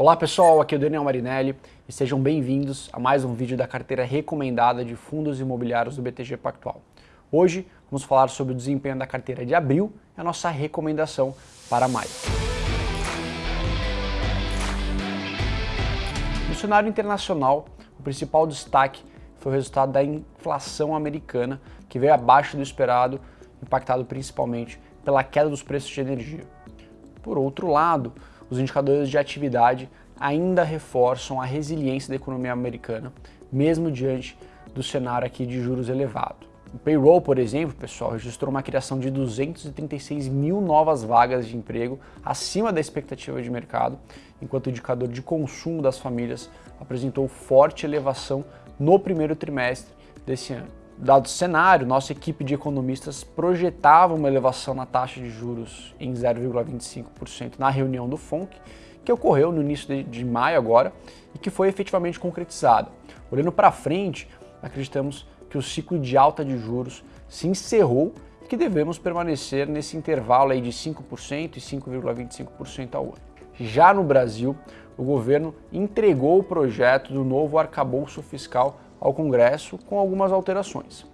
Olá pessoal, aqui é o Daniel Marinelli e sejam bem-vindos a mais um vídeo da carteira recomendada de fundos imobiliários do BTG Pactual. Hoje vamos falar sobre o desempenho da carteira de abril e a nossa recomendação para maio. No cenário internacional, o principal destaque foi o resultado da inflação americana, que veio abaixo do esperado, impactado principalmente pela queda dos preços de energia. Por outro lado, os indicadores de atividade ainda reforçam a resiliência da economia americana, mesmo diante do cenário aqui de juros elevado. O payroll, por exemplo, pessoal, registrou uma criação de 236 mil novas vagas de emprego, acima da expectativa de mercado, enquanto o indicador de consumo das famílias apresentou forte elevação no primeiro trimestre desse ano. Dado o cenário, nossa equipe de economistas projetava uma elevação na taxa de juros em 0,25% na reunião do FONC, que ocorreu no início de, de maio agora e que foi efetivamente concretizada. Olhando para frente, acreditamos que o ciclo de alta de juros se encerrou e que devemos permanecer nesse intervalo aí de 5% e 5,25% ao ano. Já no Brasil, o governo entregou o projeto do novo arcabouço fiscal ao Congresso com algumas alterações.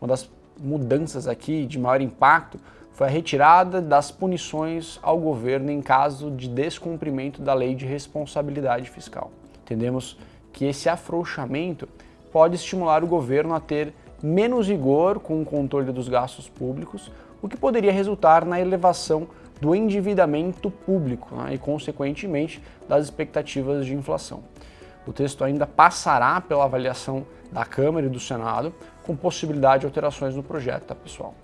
Uma das mudanças aqui de maior impacto foi a retirada das punições ao governo em caso de descumprimento da lei de responsabilidade fiscal. Entendemos que esse afrouxamento pode estimular o governo a ter menos rigor com o controle dos gastos públicos, o que poderia resultar na elevação do endividamento público né, e, consequentemente, das expectativas de inflação. O texto ainda passará pela avaliação da Câmara e do Senado, com possibilidade de alterações no projeto, tá, pessoal?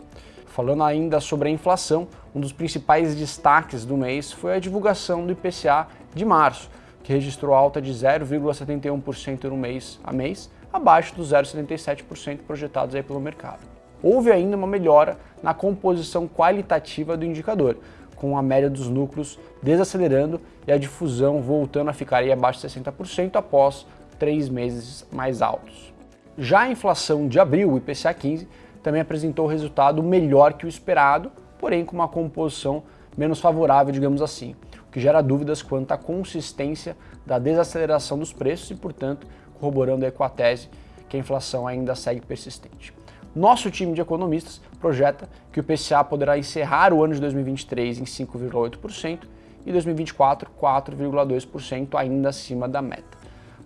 Falando ainda sobre a inflação, um dos principais destaques do mês foi a divulgação do IPCA de março, que registrou alta de 0,71% no mês a mês, abaixo dos 0,77% projetados aí pelo mercado. Houve ainda uma melhora na composição qualitativa do indicador, com a média dos núcleos desacelerando e a difusão voltando a ficar aí abaixo de 60% após três meses mais altos. Já a inflação de abril, o IPCA 15, também apresentou resultado melhor que o esperado, porém com uma composição menos favorável, digamos assim, o que gera dúvidas quanto à consistência da desaceleração dos preços e, portanto, corroborando com a tese que a inflação ainda segue persistente. Nosso time de economistas projeta que o PCA poderá encerrar o ano de 2023 em 5,8% e 2024 4,2% ainda acima da meta.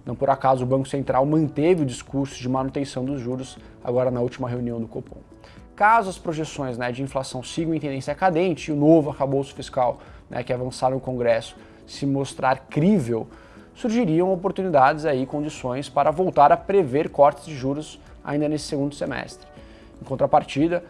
Não por acaso o Banco Central manteve o discurso de manutenção dos juros agora na última reunião do Copom. Caso as projeções né, de inflação sigam em tendência cadente e o novo arcabouço fiscal né, que avançar no Congresso se mostrar crível, surgiriam oportunidades aí, condições para voltar a prever cortes de juros ainda nesse segundo semestre. Em contrapartida,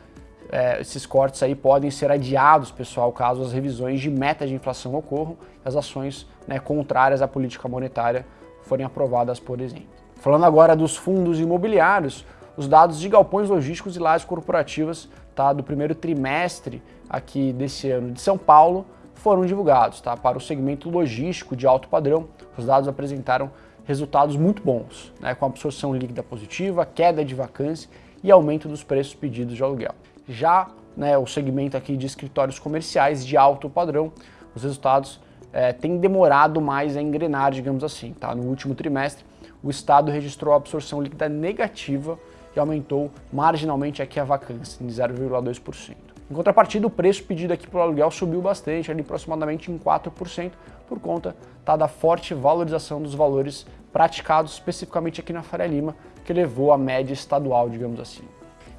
é, esses cortes aí podem ser adiados, pessoal, caso as revisões de meta de inflação ocorram e as ações né, contrárias à política monetária forem aprovadas, por exemplo. Falando agora dos fundos imobiliários, os dados de galpões logísticos e lajes corporativas tá, do primeiro trimestre aqui desse ano de São Paulo foram divulgados. Tá? Para o segmento logístico de alto padrão, os dados apresentaram resultados muito bons, né, com absorção líquida positiva, queda de vacância e aumento dos preços pedidos de aluguel. Já né, o segmento aqui de escritórios comerciais de alto padrão, os resultados é, têm demorado mais a engrenar, digamos assim. Tá? No último trimestre, o Estado registrou absorção líquida negativa e aumentou marginalmente aqui a vacância, em 0,2%. Em contrapartida, o preço pedido aqui pelo aluguel subiu bastante, ali aproximadamente em 4%, por conta tá, da forte valorização dos valores praticados especificamente aqui na Faria Lima, que levou a média estadual, digamos assim.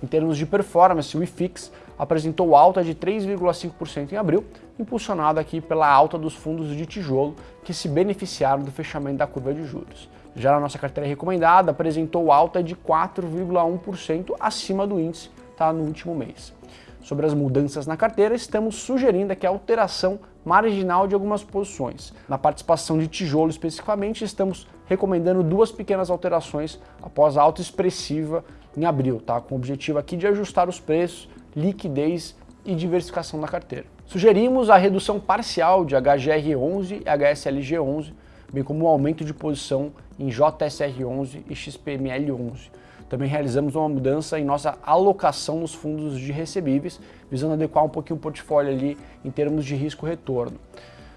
Em termos de performance, o IFIX apresentou alta de 3,5% em abril, impulsionado aqui pela alta dos fundos de tijolo que se beneficiaram do fechamento da curva de juros. Já na nossa carteira recomendada, apresentou alta de 4,1% acima do índice tá, no último mês. Sobre as mudanças na carteira, estamos sugerindo aqui a alteração marginal de algumas posições. Na participação de tijolo especificamente, estamos recomendando duas pequenas alterações após a alta expressiva em abril, tá? com o objetivo aqui de ajustar os preços, liquidez e diversificação da carteira. Sugerimos a redução parcial de HGR11 e HSLG11, bem como o um aumento de posição em JSR11 e XPML11. Também realizamos uma mudança em nossa alocação nos fundos de recebíveis, visando adequar um pouquinho o portfólio ali em termos de risco-retorno.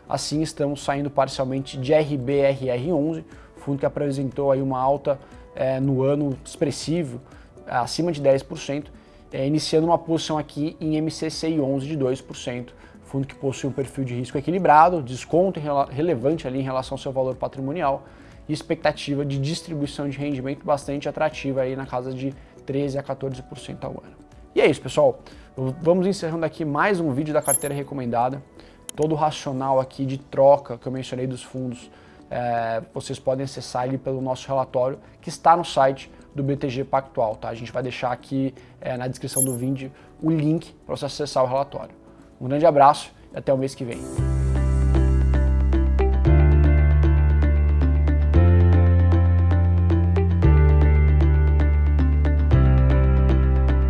Assim, estamos saindo parcialmente de RBRR11, fundo que apresentou aí uma alta é, no ano expressivo, acima de 10%, é, iniciando uma posição aqui em MCCI 11 de 2%, fundo que possui um perfil de risco equilibrado, desconto relevante ali em relação ao seu valor patrimonial e expectativa de distribuição de rendimento bastante atrativa aí na casa de 13 a 14% ao ano. E é isso, pessoal. Vamos encerrando aqui mais um vídeo da carteira recomendada. Todo o racional aqui de troca que eu mencionei dos fundos, é, vocês podem acessar ele pelo nosso relatório que está no site do BTG Pactual, tá? A gente vai deixar aqui é, na descrição do vídeo o link para você acessar o relatório. Um grande abraço e até o mês que vem.